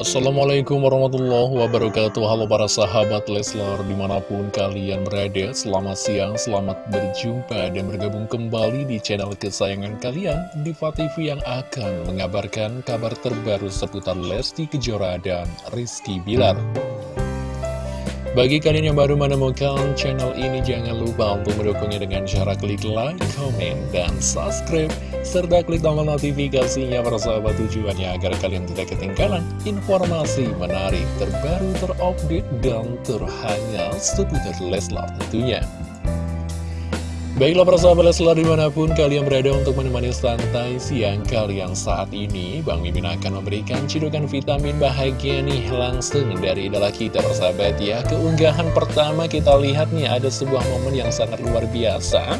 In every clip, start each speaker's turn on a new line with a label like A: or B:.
A: Assalamualaikum warahmatullahi wabarakatuh. Halo para sahabat Leslar di mana pun kalian berada Selamat siang, selamat berjumpa dan bergabung kembali di channel kesayangan kalian Diva TV yang akan mengabarkan kabar terbaru seputar Lesti Kejora dan Rizky Bilar bagi kalian yang baru menemukan channel ini, jangan lupa untuk mendukungnya dengan cara klik like, komen, dan subscribe, serta klik tombol notifikasinya para sahabat tujuannya agar kalian tidak ketinggalan informasi menarik, terbaru, terupdate, dan terhangat seputar Leslar tentunya. Baiklah para sahabat Leslar di mana pun kalian berada untuk menemani santai siang kalian saat ini Bang Mimin akan memberikan cidukan vitamin bahagia nih langsung dari idola kita persahabat ya. Keunggahan pertama kita lihat nih ada sebuah momen yang sangat luar biasa.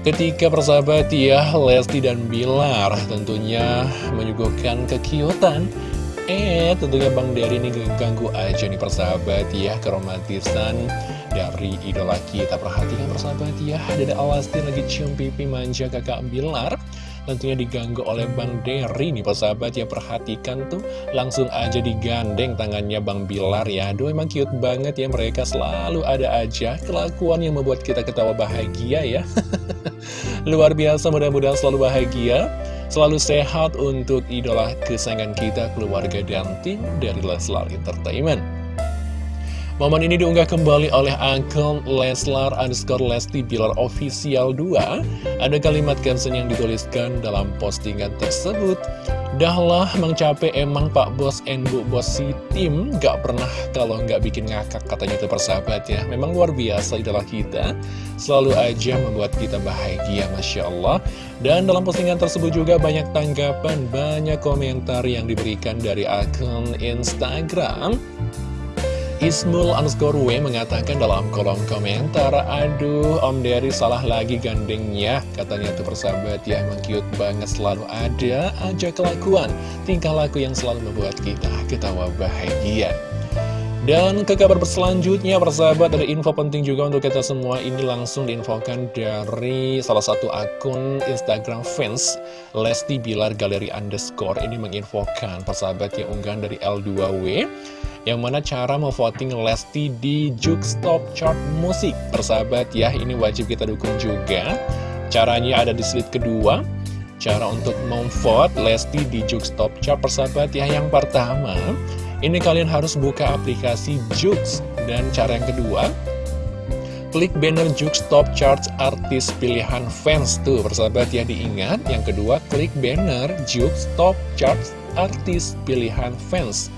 A: Ketika persahabat ya Lesti dan Bilar tentunya menyuguhkan kekiutan Eh tentunya Bang Dari ini ganggu aja nih persahabat ya keromantisan dari idola kita. Perhatikan persahabat ya Dada Alastin lagi cium pipi manja kakak Bilar. Tentunya diganggu oleh Bang Derry nih persahabat ya Perhatikan tuh. Langsung aja digandeng tangannya Bang Bilar ya. Aduh emang cute banget ya mereka selalu ada aja Kelakuan yang membuat kita ketawa bahagia ya. Luar biasa mudah-mudahan selalu bahagia Selalu sehat untuk idola kesayangan kita, keluarga dan tim dari Leslar Entertainment. Momen ini diunggah kembali oleh akun Leslar underscore Lesti Bilar Official 2 Ada kalimat caption yang dituliskan dalam postingan tersebut. Dahlah mencapai emang Pak Bos and Bu Bos si tim Gak pernah kalau nggak bikin ngakak katanya itu persahabat ya. Memang luar biasa idola kita. Selalu aja membuat kita bahagia Masya Allah. Dan dalam postingan tersebut juga banyak tanggapan Banyak komentar yang diberikan dari akun Instagram Ismul underscore W mengatakan dalam kolom komentar Aduh Om Dery salah lagi gandengnya Katanya tuh persahabat. Ya Emang cute banget selalu ada aja kelakuan Tingkah laku yang selalu membuat kita ketawa bahagia. Dan ke kabar selanjutnya persahabat ada info penting juga untuk kita semua. Ini langsung diinfokan dari salah satu akun Instagram fans Lesti Bilar Galeri Underscore. Ini menginfokan persahabat yang unggahan dari L2W Yang mana cara memvoting Lesti di Stop Chart Musik Persahabat ya ini wajib kita dukung juga. Caranya ada di slide kedua. Cara untuk memvote Lesti di Stop Chart persahabat ya Yang pertama ini kalian harus buka aplikasi Jux Dan cara yang kedua Klik banner Jux Top Charts artis pilihan fans Tuh persahabat ya diingat. Yang kedua klik banner Jux Top Charts artis pilihan fans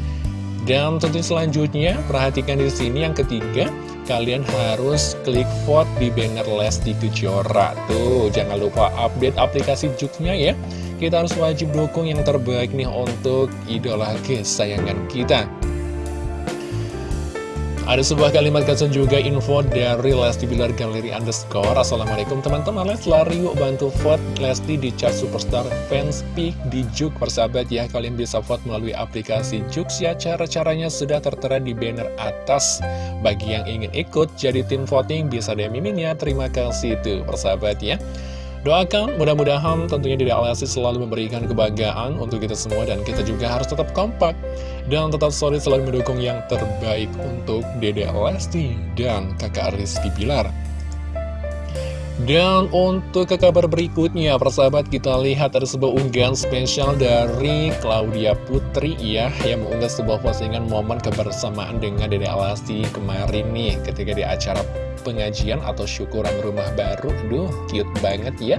A: Dan tentu selanjutnya perhatikan di sini yang ketiga kalian harus klik vote di banner Lesti Kejora. Tuh, jangan lupa update aplikasi Juxnya ya. Kita harus wajib dukung yang terbaik nih untuk idola kesayangan kita ada sebuah kalimat caption juga info dari Lesti Bilar Galeri Underscore. Assalamualaikum teman-teman. Leslar yuk bantu vote Lesti di chat Superstar Fans Peak di Juk persahabat ya Kalian bisa vote melalui aplikasi Juk ya. Cara-caranya sudah tertera di banner atas. Bagi yang ingin ikut jadi tim voting bisa DM miminnya Terima kasih tuh persahabat ya Doakan mudah-mudahan tentunya Dede Alasi selalu memberikan kebahagiaan untuk kita semua dan kita juga harus tetap kompak dan tetap solid selalu mendukung yang terbaik untuk Dede Lesti dan kakak Rizky Pilar. Dan untuk ke kabar berikutnya, persahabat kita lihat ada sebuah unggahan spesial dari Claudia Putri ya Yang mengunggah sebuah postingan momen kebersamaan dengan Dede Alasti kemarin nih Ketika di acara pengajian atau syukuran rumah baru. Duh, cute banget ya.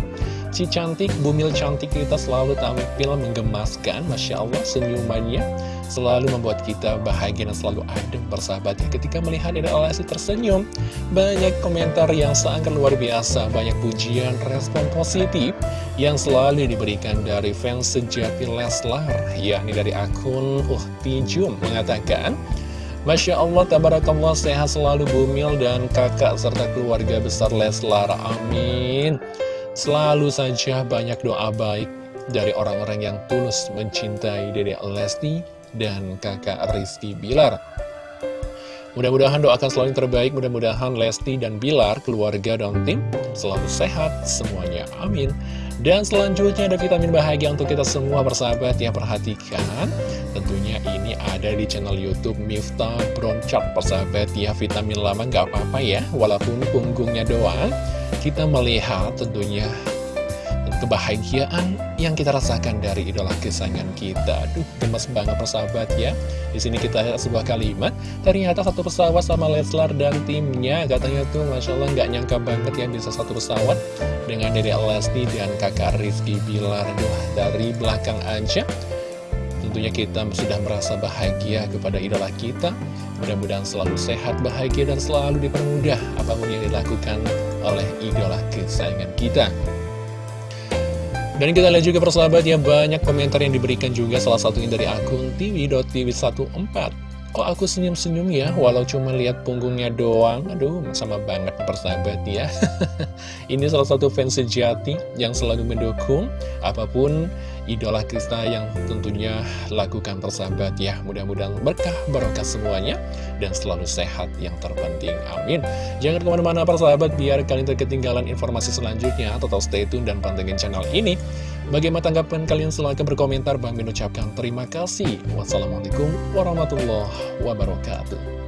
A: Si cantik, bumil cantik kita selalu tampil menggemaskan Masya Allah senyumannya. Selalu membuat kita bahagia dan selalu adem bersahabat ya Ketika melihat Dede Alasi tersenyum. Banyak komentar yang sangat luar biasa Banyak pujian, respon positif Yang selalu diberikan dari fans sejati Leslar. Yakni dari akun Uhti Jum mengatakan Masya Allah, tabarakallah, sehat selalu bumil dan kakak serta keluarga besar Leslar. Amin. Selalu saja banyak doa baik dari orang-orang yang tulus mencintai Dede Lesti dan kakak Rizky Bilar. Mudah-mudahan doakan selalu yang terbaik, mudah-mudahan Lesti dan Bilar, keluarga dan tim, selalu sehat semuanya. Amin. Dan selanjutnya ada vitamin bahagia untuk kita semua bersahabat ya perhatikan Tentunya ini ada di channel Youtube Miftah Bronchart persahabat ya Vitamin lama nggak apa-apa ya Walaupun punggungnya doang Kita melihat tentunya kebahagiaan yang kita rasakan dari idola kesayangan kita. Aduh, gemes banget persahabat ya. Di sini kita lihat sebuah kalimat, ternyata satu pesawat sama Leslar dan timnya. Katanya tuh, Masya Allah nggak nyangka banget ya bisa satu pesawat dengan Dede Lesti dan kakak Rizky Bilar. Aduh, dari belakang aja. Tentunya kita sudah merasa bahagia kepada idola kita. Mudah-mudahan selalu sehat, bahagia, dan selalu dipermudah apa pun yang dilakukan oleh idola kesayangan kita. Dan kita lihat juga persahabat ya banyak komentar yang diberikan juga. Salah satunya dari akun tv.tv14 Kok aku senyum-senyum ya? Walau cuma lihat punggungnya doang. Aduh sama banget persahabat ya. Ini salah satu fans sejati yang selalu mendukung Apa pun idola kita yang tentunya lakukan persahabat ya Mudah-mudahan berkah barokah semuanya Dan selalu sehat yang terpenting Amin Jangan ke mana-mana persahabat biar kalian terketinggalan informasi selanjutnya Tetap stay tune dan pantengin channel ini Bagaimana tanggapan kalian? Silahkan berkomentar. Bang mengucapkan terima kasih. Wassalamualaikum warahmatullahi wabarakatuh.